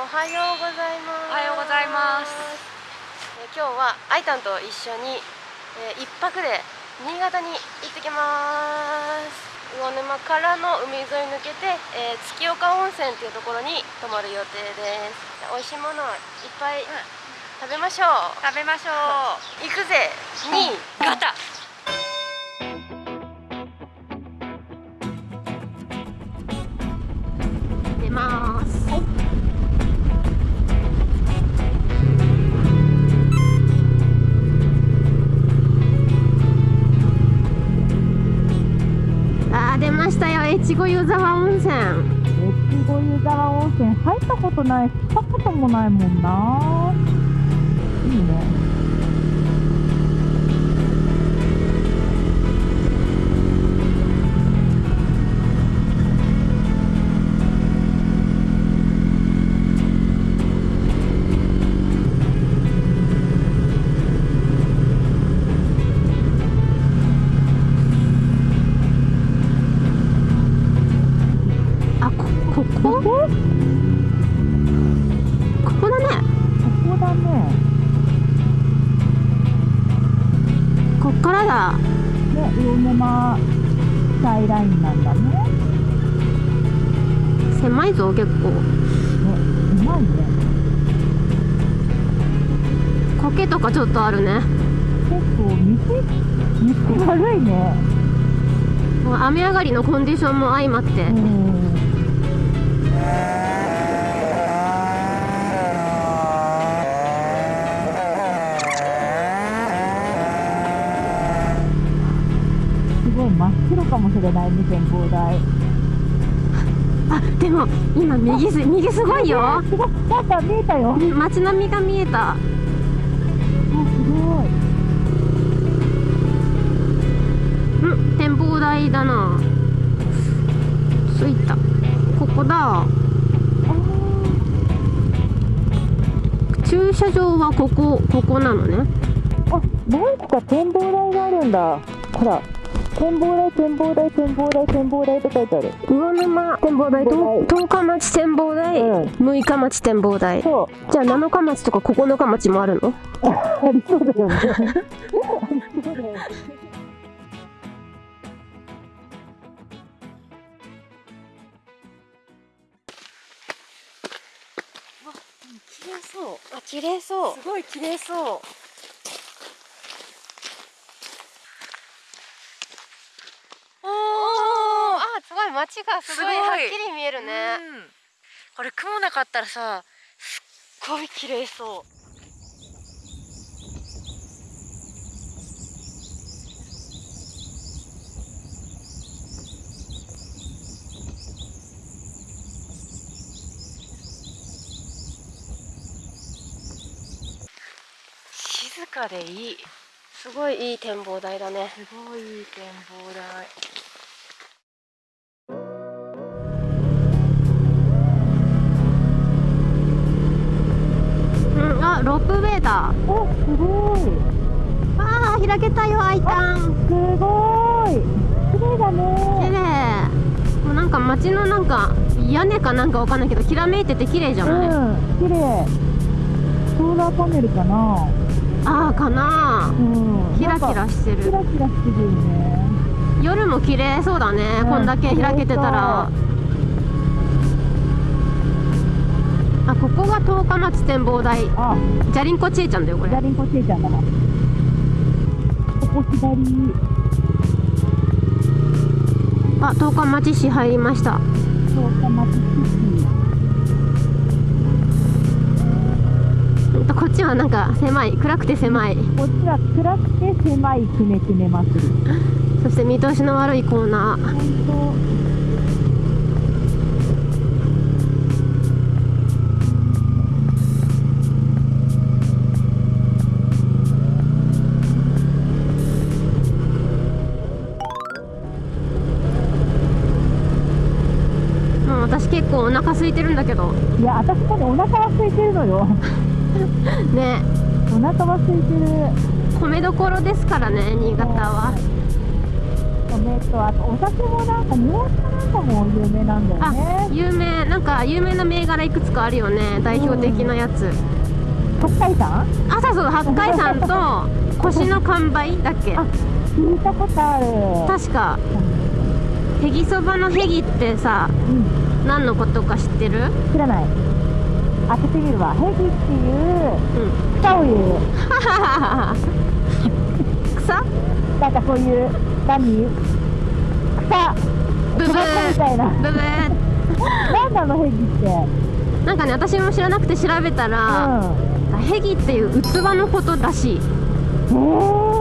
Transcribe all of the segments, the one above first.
おはようございます。おはようございます。えー今日はあいたんと一緒に、えー一泊で新潟に行ってきます。魚沼からの海沿い抜けて、えー月岡温泉っていうところに泊まる予定です。美味しいものいっぱい食べましょう、食べましょ行くぜ。新うガタ出ましたよ越後湯沢温泉。越後湯沢温泉入ったことないし来たこともないもんな。いいね。狭いぞ結構。ねうまいね苔とかちょっとあるね。結構道道悪いね。雨上がりのコンディションも相まって、うん。すごい真っ白かもしれないね展望台あでも今右す右すごいよ。すごい見えたよ。あ街並みが見えた。すごい。うん展望台だな。着いた。ここだ。駐車場はここここなのね。あ何個か展望台があるんだ。ほら展望台展望台展望台展望台って書いてある。魚沼展望台と10日町展望台、うん。6日町展望台。そう。じゃあ7日町とか9日町もあるの？ありそうだよね。ありそうだよね綺麗そう。あ綺麗そう。すごい綺麗そうおおーあすごい街がすごいはっきり見えるね、うん。これ雲なかったらさすっごい綺麗そう。静かでいい。すごいいい展望台だね。すごいいい展望台ロープウェイだおすごい。あー開けたよアイタン。すごい。綺麗だ綺ね麗。もうなんか街のなんか屋根かなんかわかんないけどきらめいてて綺麗じゃない、うん綺麗。ソーラーパネルかな。ああかな。うん。キラキラしてる。キラキラしてるよね。夜も綺麗そうだね、うんこんだけ開けてたらここが十日町展望台。あ。じゃりんこちえちゃんだよこれ。じゃりんこちえちゃんだな。ここ左あ十日町市入りました。そうか町シほんとこっちはなんか狭い。暗くて狭い。こっちは暗くて狭いくねくね祭り。そして見通しの悪いコーナー本もう私結構お腹空いてるんだけど。当いや私もねお腹は空いてるのよ。ね。お腹は空いてる。米どころですからね新潟は。梅とあとお酒もなんか日本酒なんかも有名なんだよあね有名。なんか有名な銘柄いくつかあるよね代表的なやつ、北海山あそうそう八海山と腰の完売だっけ。あ聞いたことある。確か。へぎそばのへぎってさうん何のことか知ってる？知らない。当ててみるわ。ヘギっていう。うん草を言う。草なんかそういう何？草ブブ草みたいなブブなんなのヘギって。なんかね私も知らなくて調べたら、ヘギっていう器のことらしい。うん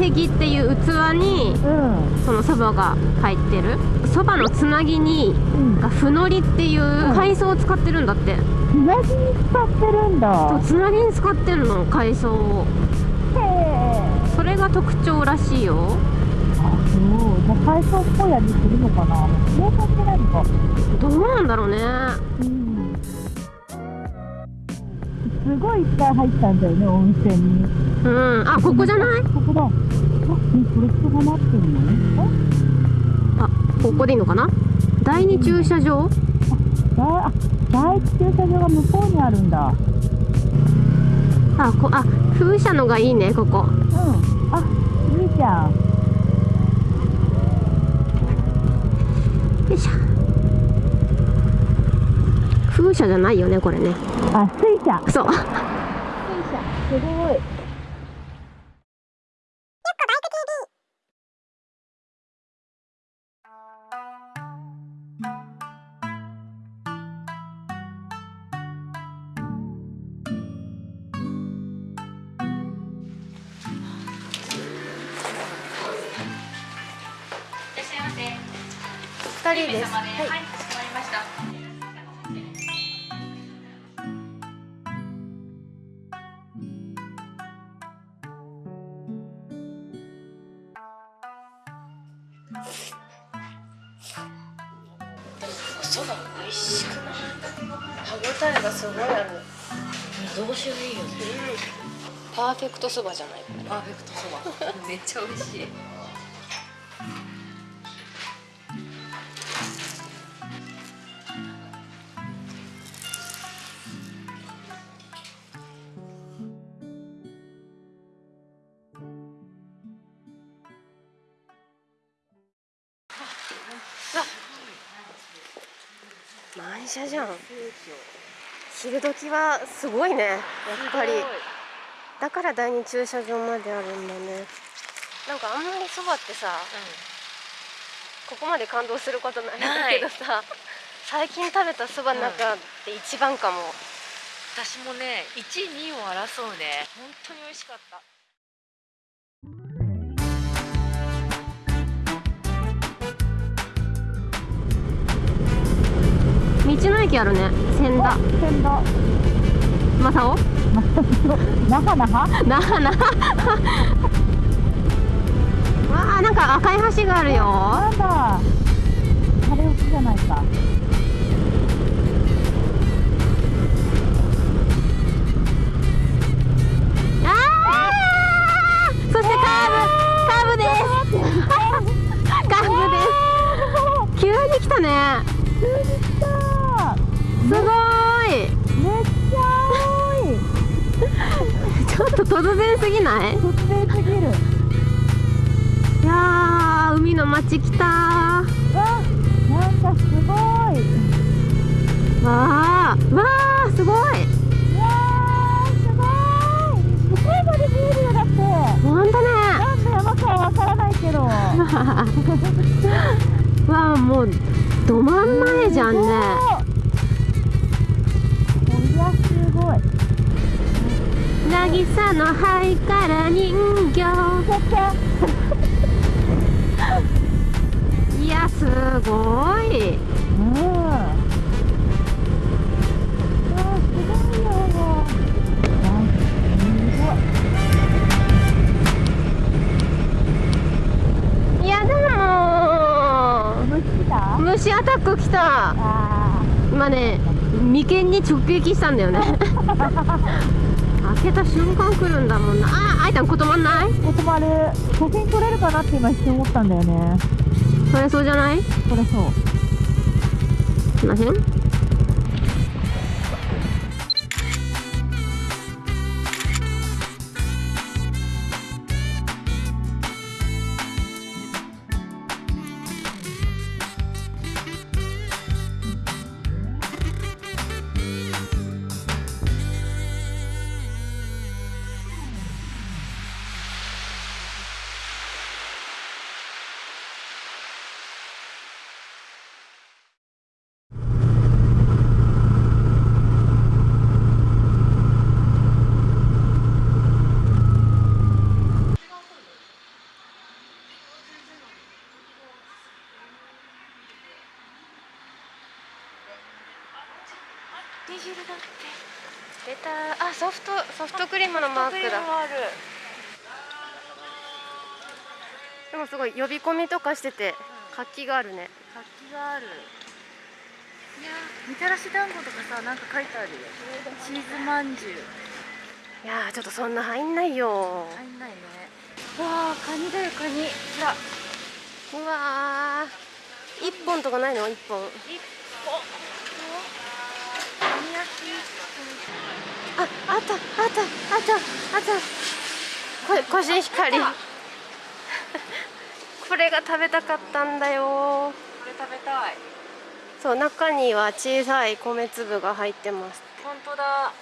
へヘギっていう器にえうん。そのそばが入ってる。そばのつなぎにうん。がふのりっていう海藻を使ってるんだって、つなぎに使ってるんだ。そうつなぎに使ってるの海藻を。へえ。それが特徴らしいよ。あそうじゃあ海藻っぽい味するのかな。どうなんだろうね。うんすごいいっぱい入ったんだよね温泉に。うん。あここじゃない？ここだ。あねこれ人が待ってるのね。あここでいいのかな？第二駐車場？だあ第一駐車場が向こうにあるんだ。あこあ風車のがいいねここ。うん。あいいじゃん。よいしょ風車じゃないよねこれね。あ水車。そう。水車。すごい。二人です。はい、そば美味しくない？歯ごたえがすごいあるどうしよういいよね。パーフェクトそばじゃない？パーフェクトそば。めっちゃ美味しい。満車じゃん。昼時はすごいねやっぱり。だから第二駐車場まであるんだね。なんかあんまりそばってさここまで感動することないんだけどさ最近食べたそばの中で一番かも、私もね、一二を争うね。本当に美味しかった。道の駅あるね。千田。千田。正雄？那覇 わあなんか赤い橋があるよ。なんだ。晴れ起きじゃないか。あー！そしてカーブカーブです。カーブです。急に来たねすごーい。めっちゃ青い。ちょっと突然すぎない？突然すぎる。いやー海の街来た。わなんかすごい。ーわーわーすごい。いやーすごい。向こうまで見えるよだって。ほんとね。何の山かはわからないけど。わあもうど真ん前じゃんねごい。渚の灰から人形。いやすごい。うん虫来た？虫アタック来た。あ今ね眉間に直撃したんだよね。開けた瞬間来るんだもんな。ああいたんことまんない？ことまる写真撮れるかなって今一瞬思ったんだよね。それそうじゃない？これそう。すいません汁だって出た。あソフトソフトクリームのマークだ。でもすごい呼び込みとかしてて活気があるね。活気がある。いやみたらし団子とかさなんか書いてあるよ。チーズまんじゅう。いやーちょっとそんな入んないよ。入んないね。わあカニだよカニ。ほらうわー。一本とかないの？一本。一個カニ焼きああったあったあったあった。これコシヒカリこれが食べたかったんだよ。これ食べたい。そう中には小さい米粒が入ってます。本当だ。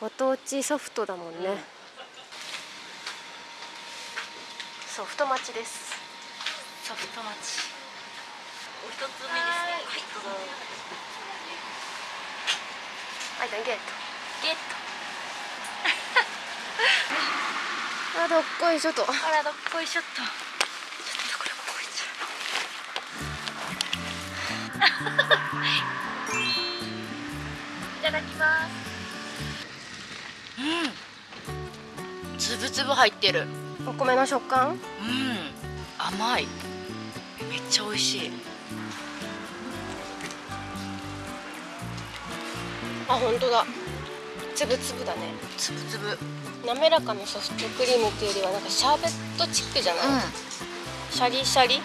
ご当地ソフトだもんね、ソフト待ちです。ソフトマチお一つ目ですね。はいどうぞあいたんゲッゲット。あどっこいしょと。トあらどっこいしょっと。ちょっとこれここいっちゃう。いただきます。うん。つぶつぶ入ってる。お米の食感？うん。甘い。めっちゃ美味しいあ本当だ。つぶつぶだね。つぶつぶ。滑らかなソフトクリームっていうよりはなんかシャーベットチックじゃない、シャリシャリ？